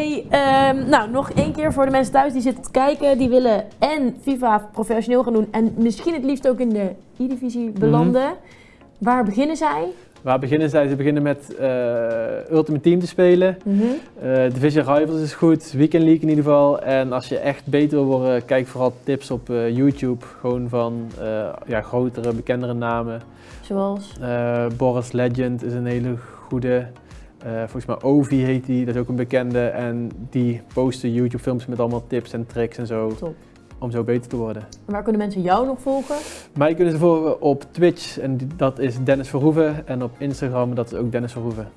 Hey, ehm, nou, nog één keer voor de mensen thuis die zitten te kijken. Die willen en FIFA professioneel gaan doen en misschien het liefst ook in de E-divisie belanden. Waar beginnen zij? Waar beginnen zij? Ze beginnen met eh, Ultimate Team te spelen. Eh, Division Rivals is goed, Weekend League in ieder geval. En als je echt beter wil worden, kijk vooral tips op eh, YouTube. Gewoon van ja, grotere, bekendere namen. Zoals? Boris Legend is een hele goede. Eh, volgens mij Ovi heet die, dat is ook een bekende. En die posten YouTube films met allemaal tips en tricks en zo. Top. Om zo beter te worden. En waar kunnen mensen jou nog volgen? Mij kunnen ze volgen op Twitch en dat is Dennis Verhoeven. En op Instagram dat is ook Dennis Verhoeven.